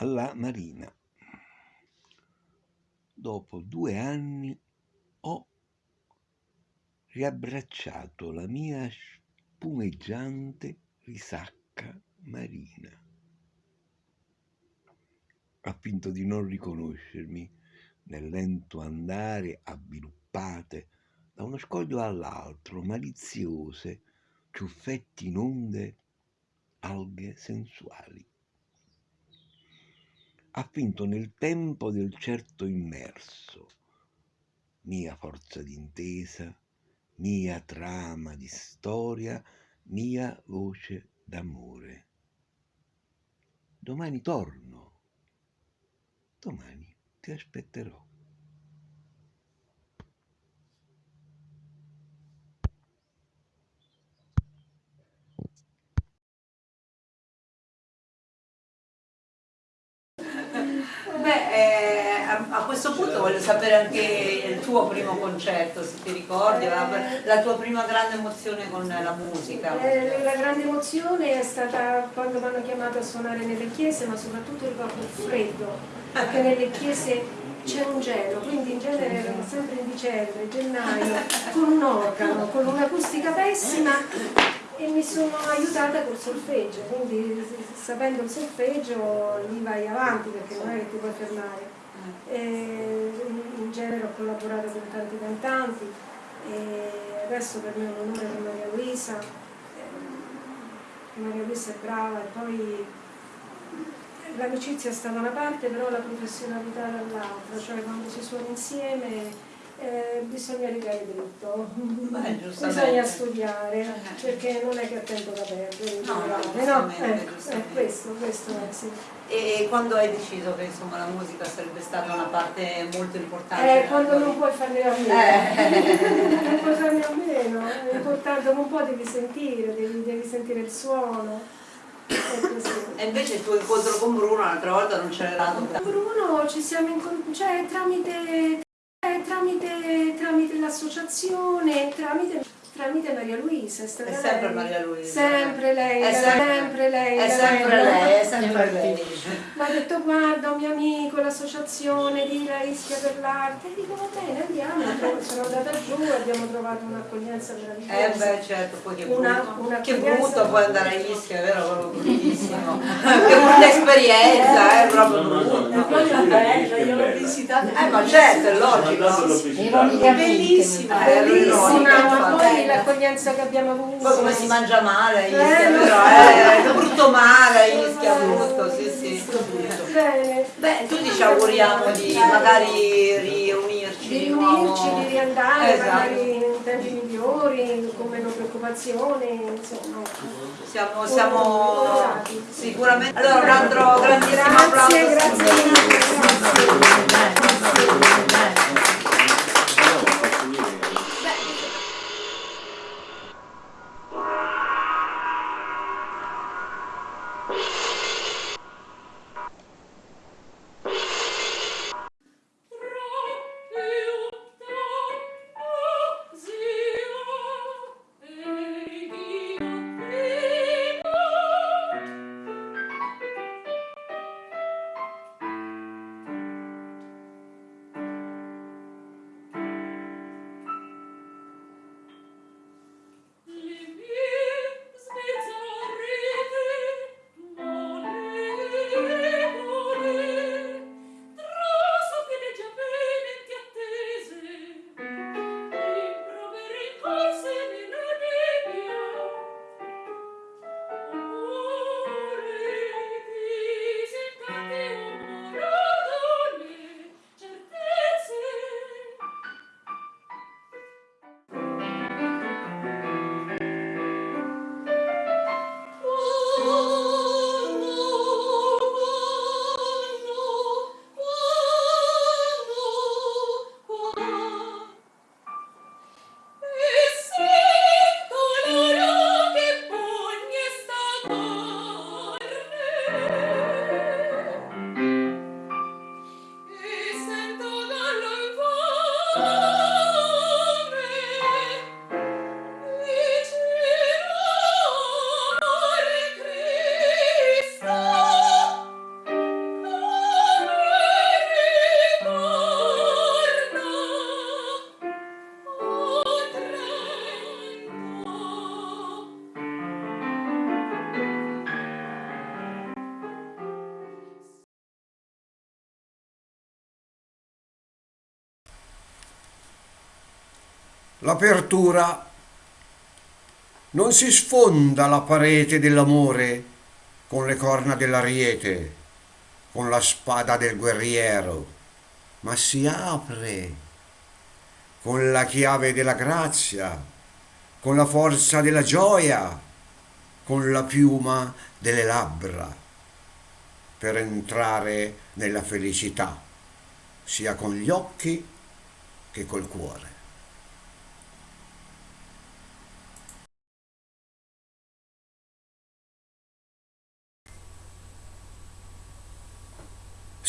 Alla Marina. Dopo due anni ho riabbracciato la mia spumeggiante risacca marina. Ha finto di non riconoscermi nel lento andare avviluppate da uno scoglio all'altro, maliziose, ciuffetti in onde, alghe sensuali ha finto nel tempo del certo immerso, mia forza d'intesa, mia trama di storia, mia voce d'amore. Domani torno, domani ti aspetterò. Beh, eh, a, a, questo punto voglio sapere anche il tuo primo concerto, se ti ricordi, la, la tua prima grande emozione con la musica. Eh, la grande emozione è stata quando mi hanno chiamato a suonare nelle chiese, ma soprattutto ricordo il freddo, perché nelle chiese c'è un gelo, quindi in genere erano sempre in dicembre, gennaio, con un organo, con un'acustica pessima e mi sono aiutata col solfeggio, quindi sapendo il solfeggio lì vai avanti perché non è che ti puoi fermare. E in genere ho collaborato con tanti cantanti e adesso per me è un onore con Maria Luisa, eh, Maria Luisa è brava e poi l'amicizia sta da una parte però la professionalità dall'altra, cioè quando si suona insieme eh, bisogna rigare dritto, Beh, bisogna studiare, eh. perché non è che ha tempo da perdere, no, no? Eh, eh, questo, questo è sì. E quando hai deciso che insomma, la musica sarebbe stata una parte molto importante? Eh, quando non puoi farne a meno, eh. non puoi farne a meno, è importante, un po' devi sentire, devi, devi sentire il suono. E invece il tuo incontro con Bruno l'altra volta non c'era dato? Bruno ci siamo incontrati, cioè tramite tramite, tramite l'associazione, tramite tramite Maria Luisa. È, è sempre lei. Maria Luisa. Sempre lei, è sempre, sempre lei. È sempre lei, è sempre lei. Mi ha detto guarda un mio amico, l'associazione di La Ischia per l'arte. E dico va bene andiamo. Sono andata giù e abbiamo trovato un'accoglienza meravigliosa. Eh beh certo, poi che brutto, una, una che brutto poi andare a Ischia, è vero? Proprio bruttissimo. che brutta esperienza, eh, proprio brutta. Poi è bella, io l'ho visitata. Eh ma certo, è logico. È bellissima, bellissima l'accoglienza che abbiamo avuto. Poi come si mangia male eh, però, eh, è brutto male a Ischia, brutto, sì sì. Bene. Beh, tutti ci auguriamo di magari riunirci di riunirci, di riandare, esatto. magari in tempi migliori, con meno preoccupazioni, insomma. Siamo, siamo sicuramente. Allora un altro grandissimo applauso. Grazie, grazie L'apertura non si sfonda la parete dell'amore con le corna dell'ariete, con la spada del guerriero, ma si apre con la chiave della grazia, con la forza della gioia, con la piuma delle labbra, per entrare nella felicità, sia con gli occhi che col cuore.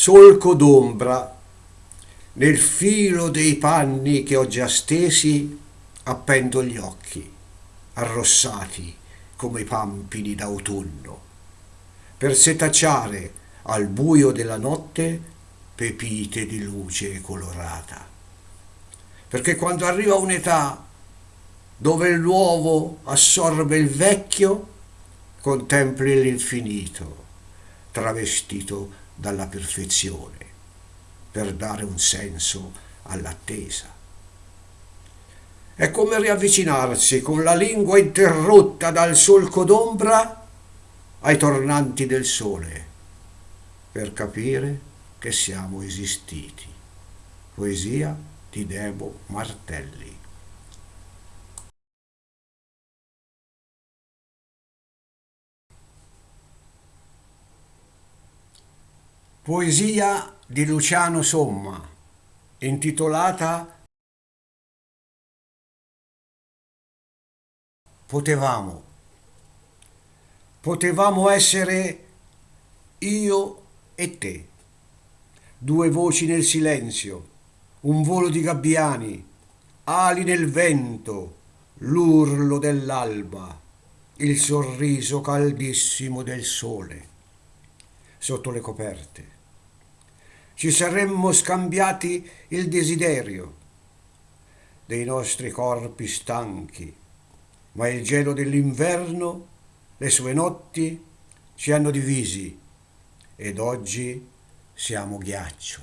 Solco d'ombra, nel filo dei panni che ho già stesi, appendo gli occhi, arrossati come pampini d'autunno, per setacciare al buio della notte pepite di luce colorata. Perché quando arriva un'età dove l'uovo assorbe il vecchio, contempli l'infinito, travestito dalla perfezione, per dare un senso all'attesa. È come riavvicinarsi con la lingua interrotta dal solco d'ombra ai tornanti del sole, per capire che siamo esistiti. Poesia di Debo Martelli. Poesia di Luciano Somma, intitolata Potevamo. Potevamo essere io e te. Due voci nel silenzio, un volo di gabbiani, ali nel vento, l'urlo dell'alba, il sorriso caldissimo del sole sotto le coperte. Ci saremmo scambiati il desiderio dei nostri corpi stanchi, ma il gelo dell'inverno, le sue notti ci hanno divisi ed oggi siamo ghiaccio.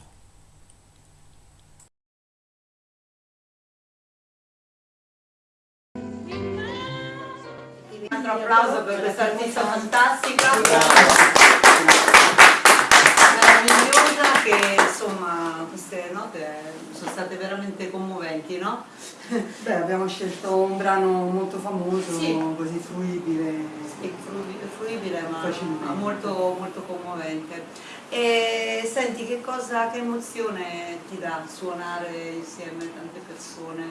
Un altro applauso per questa artista fantastica, meravigliosa, che insomma queste note sono state veramente commoventi, no? Beh, abbiamo scelto un brano molto famoso, Sì. così fruibile. Sì, fruibile, ma Facilmente. molto, molto commovente. E senti, che cosa, che emozione ti dà suonare insieme tante persone?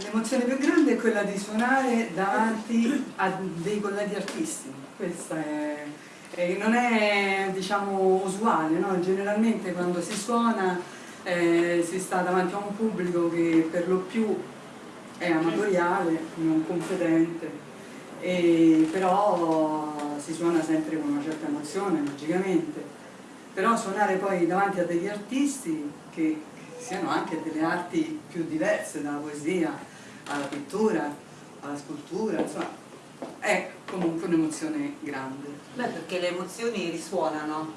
L'emozione più grande è quella di suonare davanti a dei colleghi artisti. Questa è, è- non è diciamo usuale, no? generalmente quando si suona eh, si sta davanti a un pubblico che per lo più è amatoriale, non competente, e però si suona sempre con una certa emozione, logicamente. Però suonare poi davanti a degli artisti che siano anche delle arti più diverse, dalla poesia alla pittura, alla scultura, insomma, è comunque un'emozione grande. Beh, perché le emozioni risuonano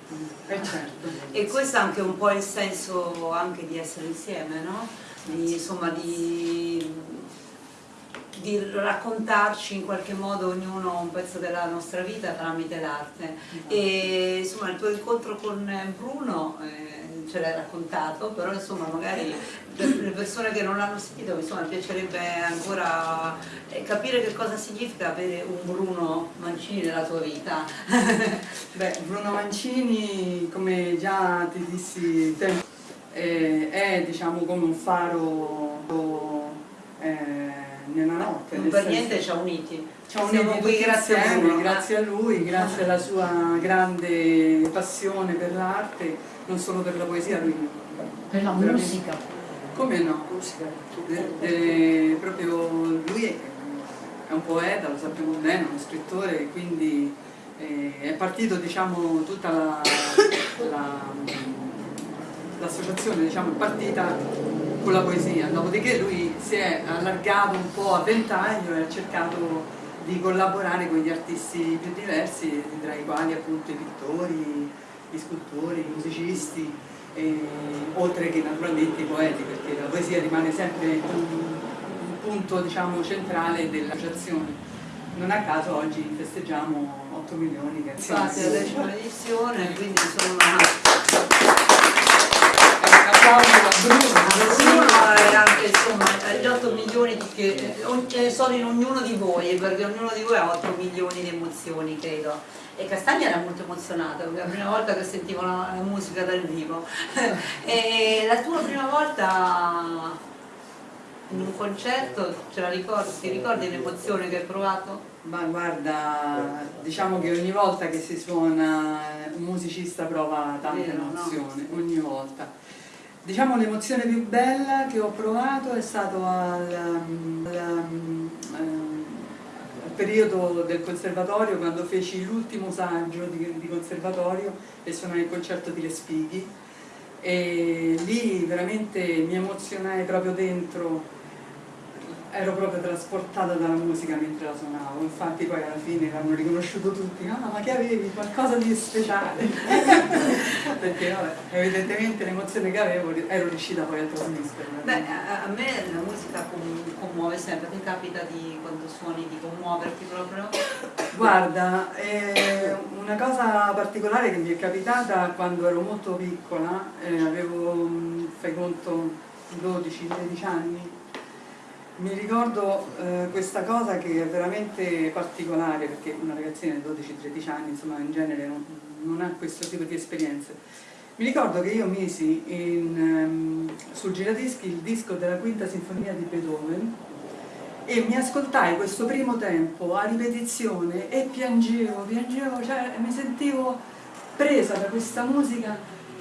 E certo. e questo è anche un po' il senso anche di essere insieme, no? Di, insomma, di, di raccontarci in qualche modo ognuno un pezzo della nostra vita tramite l'arte. E insomma il tuo incontro con Bruno eh, ce l'hai raccontato, però insomma magari per le persone che non l'hanno sentito insomma, mi piacerebbe ancora eh, capire che cosa significa avere un Bruno Mancini nella tua vita. Beh, Bruno Mancini, come già ti dissi tempo, eh, è diciamo come un faro eh, nella notte. Non per niente ci ha uniti. Ci ha uniti qui grazie a Bruno. grazie a lui, grazie alla sua grande passione per l'arte, non solo per la poesia, lui Per la Veramente. musica. come no? Eh, eh, proprio lui è, è un poeta, lo sappiamo bene, uno scrittore, quindi eh, è partito diciamo tutta la- la- l'associazione diciamo, è partita con la poesia, dopodiché lui si è allargato un po' a ventaglio e ha cercato di collaborare con gli artisti più diversi, tra i quali appunto i pittori, gli scultori, i musicisti, e- oltre che naturalmente i poeti, perché la poesia rimane sempre un, un punto diciamo, centrale dell'associazione. Non a caso oggi festeggiamo 8 milioni che Infatti è la decima edizione, quindi insomma sono in ognuno di voi, perché ognuno di voi ha 8 milioni di emozioni, credo. E Castagna era molto emozionata, perché è la prima volta che sentivo la, la musica dal vivo. e la tua prima volta in un concerto, ce la ricordi, ti ricordi l'emozione che hai provato? Ma guarda, diciamo che ogni volta che si suona un musicista prova tanta Vero, no? emozione, ogni volta. Diciamo l'emozione più bella che ho provato è stato al, al- ehm, al periodo del conservatorio, quando feci l'ultimo saggio di, di conservatorio e suonai il concerto di Respighi e lì veramente mi emozionai proprio dentro ero proprio trasportata dalla musica mentre la suonavo, infatti poi alla fine l'hanno riconosciuto tutti, ah ma che avevi qualcosa di speciale, perché vabbè, evidentemente l'emozione che avevo ero riuscita poi a trasmetterla. Beh, a, me la musica com- commuove sempre, ti capita di quando suoni di commuoverti proprio? Guarda, eh, una cosa particolare che mi è capitata quando ero molto piccola, eh, avevo, mh, fai conto, 12-13 anni, mi ricordo eh, questa cosa che è veramente particolare perché una ragazzina di 12-13 anni insomma in genere non, non ha questo tipo di esperienze. Mi ricordo che io misi in, ehm, sul giradischi il disco della quinta sinfonia di Beethoven e mi ascoltai questo primo tempo a ripetizione e piangevo, piangevo, cioè mi sentivo presa da questa musica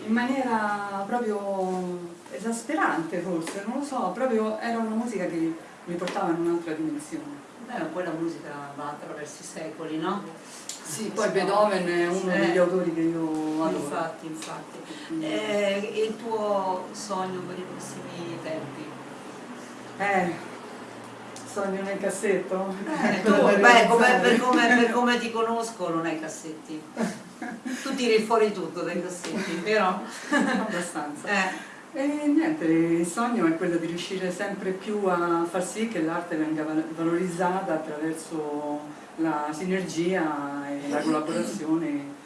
in maniera proprio esasperante forse, non lo so, proprio era una musica che mi portava in un'altra dimensione. Beh, poi la musica va attraverso i secoli, no? Sì, poi Beethoven è uno degli autori che io adoro. Infatti, infatti. Eh, e il tuo sogno per i prossimi tempi? Eh, sogno nel cassetto? Eh, tu, beh, come- per, come, per come ti conosco non hai cassetti. Tu tiri fuori tutto dai cassetti, vero? Abbastanza. Eh, E niente, il sogno è quello di riuscire sempre più a far sì che l'arte venga val- valorizzata attraverso la sinergia e la collaborazione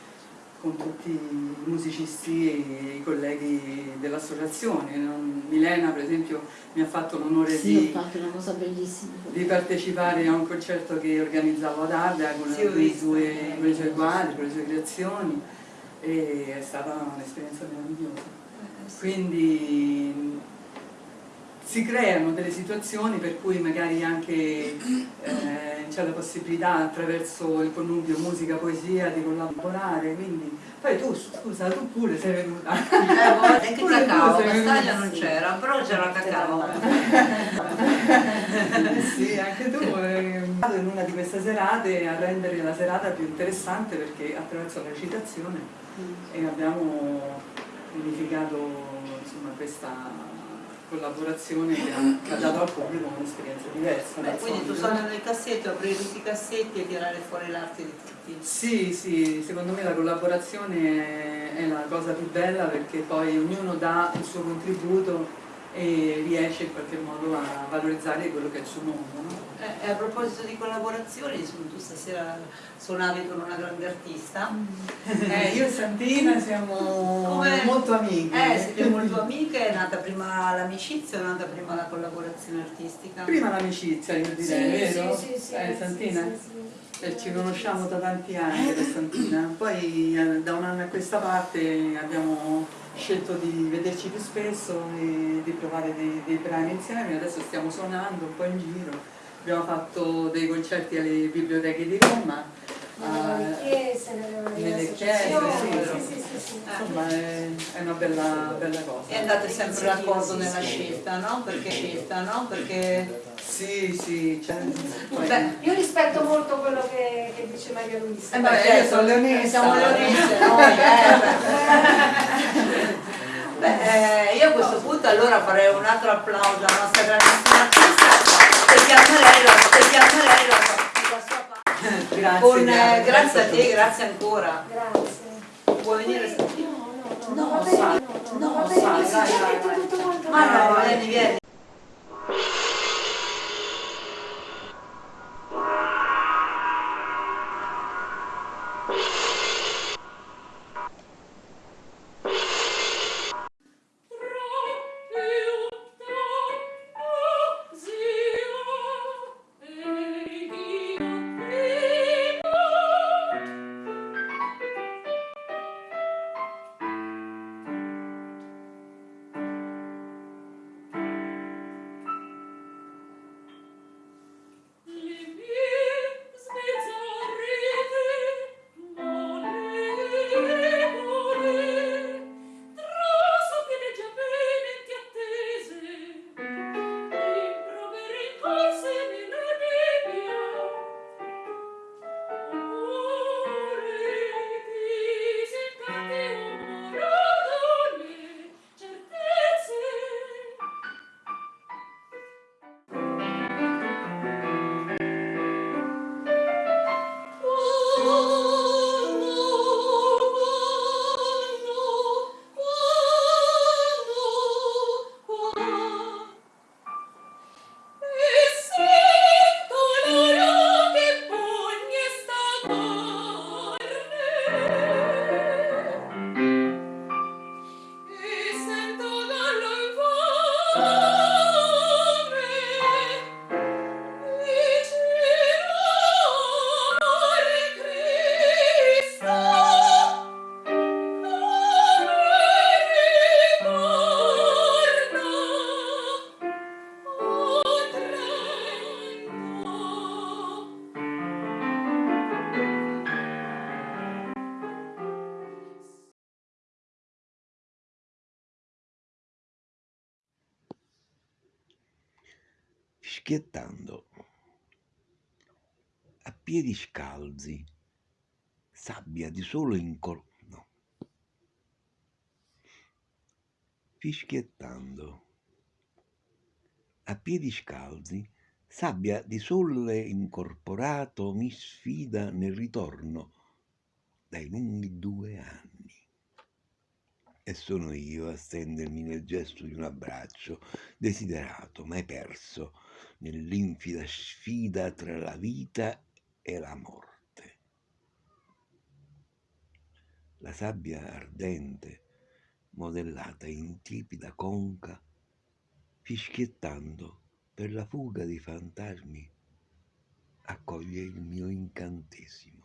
con tutti i musicisti e i colleghi dell'associazione. Milena per esempio mi ha fatto l'onore Sì, di, di partecipare a un concerto che organizzavo ad Ardea con, Sì, ho con i visto. sue- con i suoi quadri, con le sue creazioni e è stata un'esperienza meravigliosa. Quindi si creano delle situazioni per cui magari anche eh, c'è la possibilità attraverso il connubio musica-poesia di collaborare, quindi poi tu scusa, tu pure sei venuta. Eh, guarda, anche Pure cacao. Castaglia non c'era, però c'era cacao. sì, anche tu eh, vado in una di queste serate a rendere la serata più interessante perché attraverso la recitazione e abbiamo unificato insomma, questa collaborazione che ha, che ha dato al pubblico un'esperienza diversa. Beh, quindi tu sogni nel cassetto, aprire tutti i cassetti e tirare fuori l'arte di tutti. Sì, sì, secondo me la collaborazione è la cosa più bella perché poi ognuno dà il suo contributo e riesce in qualche modo a valorizzare quello che è il suo mondo. no? Eh, e a proposito di collaborazioni, tu stasera suonavi con una grande artista. Eh, io e Santina siamo Come- molto amiche. Eh, siete molto amiche, è nata prima l'amicizia o è nata prima la collaborazione artistica? Prima l'amicizia, io direi, Sì, vero? sì, sì, sì, eh, Santina? Eh, ci conosciamo da tanti anni Santina, poi eh, da un anno a questa parte abbiamo scelto di vederci più spesso e di provare dei, dei brani insieme, adesso stiamo suonando un po' in giro, abbiamo fatto dei concerti alle biblioteche di Roma, Nelle eh, chiese, nelle, chiese, associazioni, sì, sì, sì, sì. insomma è, è una bella, bella cosa. E andate sempre d'accordo nella scelta, no? Perché scelta, no? Perché Sì, sì, Beh, Io rispetto molto quello che, che dice Maria Luisa. Eh, beh, beh, io sono leonessa. Siamo leonesse noi, eh, beh. Eh, io a questo punto allora farei un altro applauso alla nostra grandissima artista a lei la, sua parte. Grazie, Con, eh, grazie, grazie a te, grazie ancora. Grazie. Puoi venire? No, no, no, No, no, no, no, così, vai, già vai, detto vai. tutto quanto. Ah no, bene. vieni, vieni. Fischiettando, a piedi scalzi, sabbia di sole in cor... no. Fischiettando, a piedi scalzi, sabbia di sole incorporato mi sfida nel ritorno dai lunghi due anni. E sono io a stendermi nel gesto di un abbraccio, desiderato, mai perso, nell'infida sfida tra la vita e la morte. La sabbia ardente, modellata in tiepida conca, fischiettando per la fuga dei fantasmi, accoglie il mio incantesimo.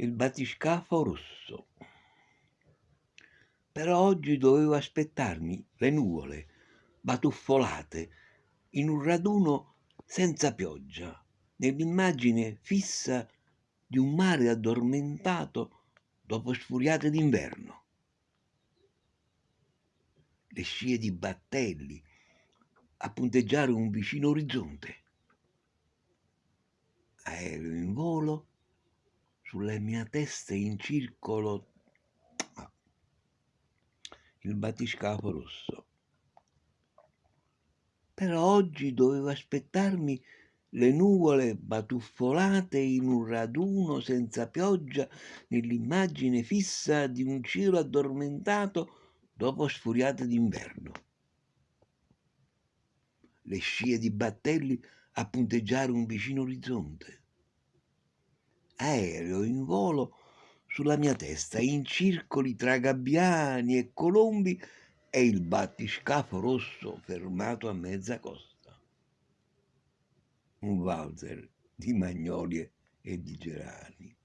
Il battiscafo rosso. Però oggi dovevo aspettarmi le nuvole batuffolate in un raduno senza pioggia, nell'immagine fissa di un mare addormentato dopo sfuriate d'inverno. Le scie di battelli a punteggiare un vicino orizzonte. Aereo in volo sulla mia testa in circolo il battiscafo rosso. Però oggi dovevo aspettarmi le nuvole batuffolate in un raduno senza pioggia nell'immagine fissa di un cielo addormentato dopo sfuriate d'inverno. Le scie di battelli a punteggiare un vicino orizzonte aereo in volo sulla mia testa, in circoli tra gabbiani e colombi e il battiscafo rosso fermato a mezza costa. Un valzer di magnolie e di gerani.